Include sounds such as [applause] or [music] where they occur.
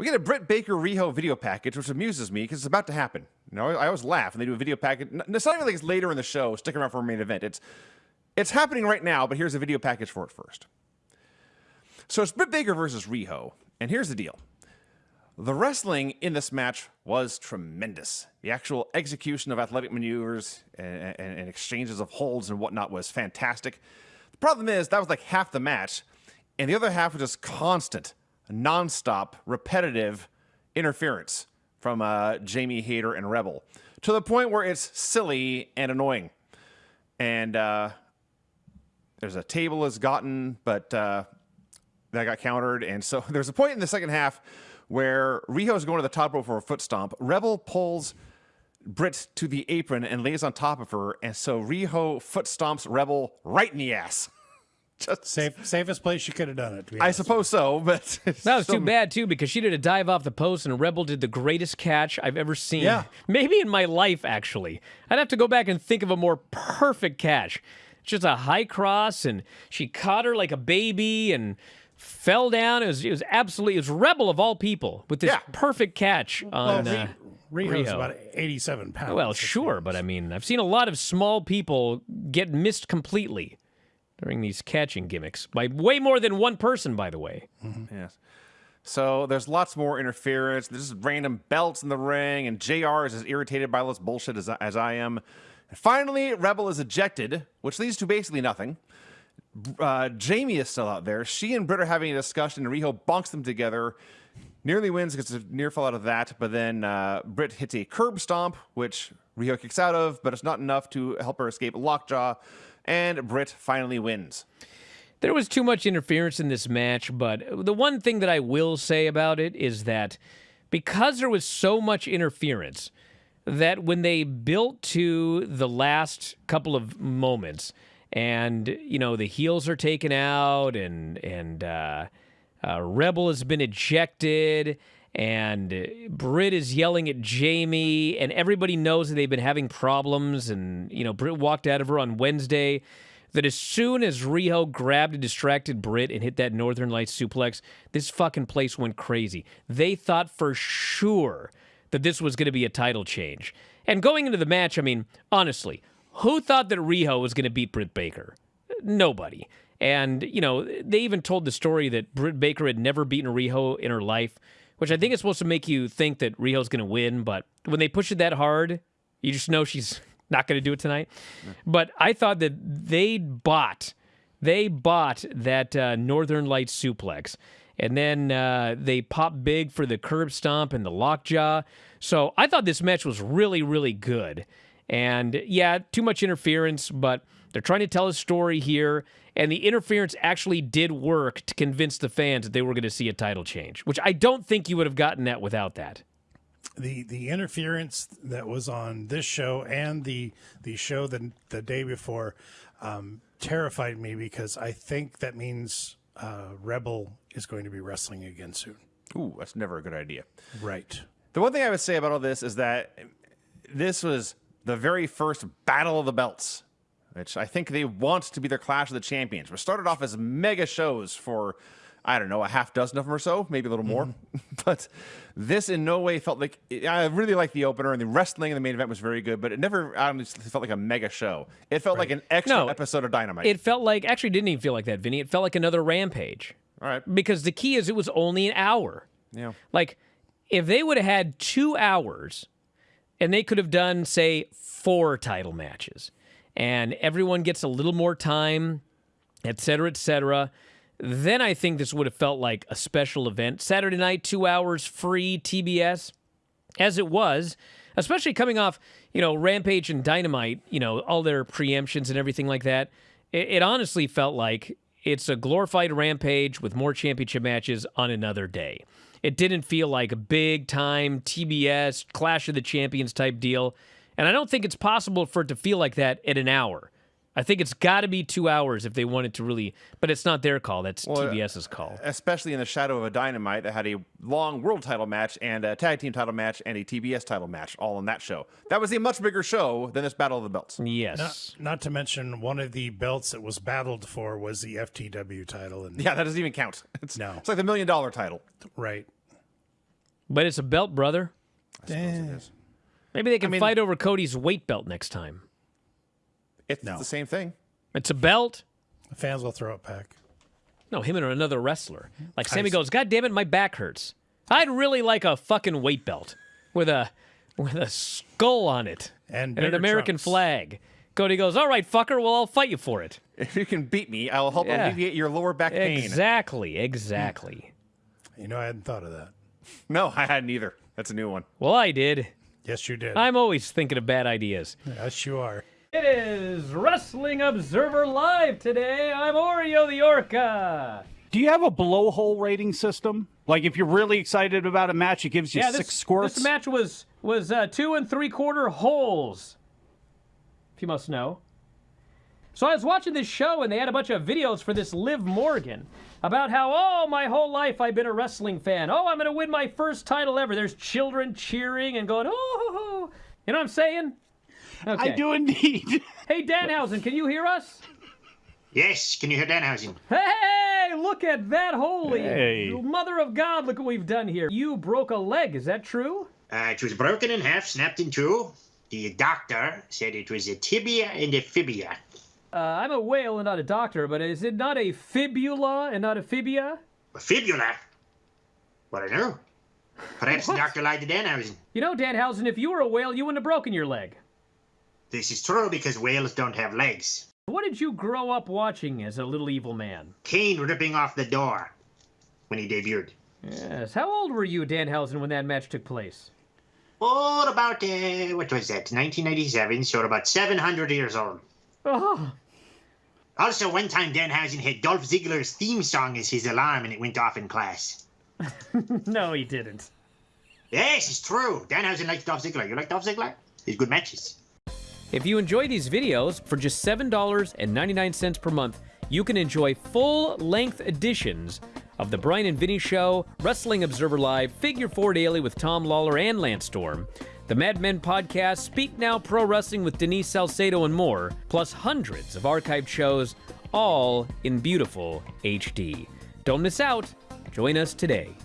We get a Britt Baker Riho video package, which amuses me because it's about to happen. You know, I always laugh when they do a video package. It's not even like it's later in the show, stick around for a main event. It's it's happening right now, but here's a video package for it first. So it's Britt Baker versus Riho, and here's the deal. The wrestling in this match was tremendous. The actual execution of athletic maneuvers and, and, and, exchanges of holds and whatnot was fantastic. The problem is that was like half the match, and the other half was just constant, nonstop, repetitive interference from uh, Jamie Hayter and Rebel to the point where it's silly and annoying. And uh, there's a table has gotten, but uh, that got countered. And so [laughs] there's a point in the second half where Riho is going to the top rope for a foot stomp. Rebel pulls Britt to the apron and lays on top of her. And so Riho foot stomps Rebel right in the ass. Just Safe, safest place she could have done it. I suppose so, but [laughs] that was too bad too because she did a dive off the post and Rebel did the greatest catch I've ever seen. Yeah. maybe in my life actually. I'd have to go back and think of a more perfect catch. Just a high cross and she caught her like a baby and fell down. It was it was absolutely it was Rebel of all people with this yeah. perfect catch on. Well, uh, Riho's Riho. about 87 pounds. Well, sure, but I mean, I've seen a lot of small people get missed completely during these catching gimmicks by way more than one person, by the way. Mm-hmm. Yes. So there's lots more interference. There's random belts in the ring, and JR is as irritated by all this bullshit as, as I am. And finally, Rebel is ejected, which leads to basically nothing uh, Jamie is still out there. She and Britt are having a discussion, and Riho bonks them together. Nearly wins, gets a near fall out of that, but then uh, Britt hits a curb stomp, which Riho kicks out of, but it's not enough to help her escape lockjaw, and Britt finally wins. There was too much interference in this match, but the one thing that I will say about it is that because there was so much interference, that when they built to the last couple of moments, and you know the heels are taken out, and and uh, uh, Rebel has been ejected, and Britt is yelling at Jamie, and everybody knows that they've been having problems, and you know Britt walked out of her on Wednesday. That as soon as Riho grabbed a distracted Britt and hit that Northern Lights suplex, this fucking place went crazy. They thought for sure that this was going to be a title change. And going into the match, I mean, honestly, who thought that Riho was going to beat Britt Baker? Nobody. And, you know, they even told the story that Britt Baker had never beaten Riho in her life, which I think is supposed to make you think that Riho's going to win. But when they push it that hard, you just know she's [laughs] not going to do it tonight. But I thought that they bought, they bought that uh, Northern Lights suplex. And then uh, they popped big for the curb stomp and the lockjaw. So I thought this match was really, really good. And yeah, too much interference, but they're trying to tell a story here. And the interference actually did work to convince the fans that they were going to see a title change, which I don't think you would have gotten that without that. The the interference that was on this show and the the show the the day before um, terrified me because I think that means uh, Rebel is going to be wrestling again soon. Ooh, that's never a good idea. Right. The one thing I would say about all this is that this was the very first Battle of the Belts, which I think they want to be their Clash of the Champions, which started off as mega shows for, I don't know, a half dozen of them or so, maybe a little more. Mm-hmm. [laughs] but this in no way felt like, I really liked the opener, and the wrestling in the main event was very good, but it never honestly felt like a mega show. It felt right. like an extra no, episode of Dynamite. It felt like, actually didn't even feel like that, Vinny. It felt like another Rampage. All right. Because the key is it was only an hour. Yeah. Like, if they would have had two hours and they could have done, say, four title matches, and everyone gets a little more time, et cetera, et cetera. Then I think this would have felt like a special event. Saturday night, two hours free TBS, as it was, especially coming off, you know, Rampage and Dynamite, you know, all their preemptions and everything like that. It, it honestly felt like it's a glorified Rampage with more championship matches on another day. It didn't feel like a big time TBS Clash of the Champions type deal. And I don't think it's possible for it to feel like that at an hour. I think it's got to be two hours if they wanted to really, but it's not their call. That's well, TBS's call. Especially in the shadow of a Dynamite that had a long world title match and a tag team title match and a TBS title match all on that show. That was a much bigger show than this Battle of the Belts. Yes. Not, not to mention one of the belts that was battled for was the FTW title. And yeah, that doesn't even count. [laughs] It's, no. It's like the million dollar title. Right. But it's a belt, brother. Eh, Maybe they can mean- fight over Cody's weight belt next time. It's No. the same thing. It's a belt. the fans will throw it back. No, him and another wrestler. Like Sammy s- goes, God damn it, my back hurts. I'd really like a fucking weight belt with a with a skull on it And an American trunks. flag. Cody goes, All right, fucker, well I'll fight you for it. If you can beat me, I will help Yeah. alleviate your lower back pain. Exactly, exactly. You know, I hadn't thought of that. No, I hadn't either. That's a new one. well, I did. Yes, you did. I'm always thinking of bad ideas. yes, you are. It is Wrestling Observer Live today. I'm Oreo the Orca. Do you have a blowhole rating system? Like if you're really excited about a match, it gives you Yeah, six this, squirts. this match was was uh, two and three quarter holes. If you must know. So I was watching this show and they had a bunch of videos for this Liv Morgan about how oh my whole life I've been a wrestling fan. Oh, I'm gonna win my first title ever. There's children cheering and going oh, you know what I'm saying? Okay. I do indeed. [laughs] Hey Danhausen, can you hear us? Yes, can you hear Danhausen? Hey, look at that! Holy Hey. mother of God! Look what we've done here. You broke a leg. Is that true? Uh, it was broken in half, snapped in two. The doctor said it was a tibia and a fibia. Uh, I'm a whale and not a doctor, but is it not a fibula and not a fibia? A fibula? What I know. Perhaps the doctor lied to Danhausen. You know, Danhausen, if you were a whale, you wouldn't have broken your leg. This is true because whales don't have legs. What did you grow up watching as a little evil man? Kane ripping off the door when he debuted. Yes. How old were you, Danhausen, when that match took place? Oh, about, uh, what was that, 1997, so about 700 years old. Oh, Also, one time Danhausen had Dolph Ziggler's theme song as his alarm and it went off in class. [laughs] no, he didn't. Yes, it's true. Danhausen likes Dolph Ziggler. You like Dolph Ziggler? He's good matches. If you enjoy these videos, for just $7.99 per month, you can enjoy full length editions of The Bryan and Vinny Show, Wrestling Observer Live, Figure 4 Daily with Tom Lawler and Lance Storm, the Mat Men podcast, Speak Now Pro Wrestling with Denise Salcedo, and more, plus hundreds of archived shows, all in beautiful HD. Don't miss out. Join us today.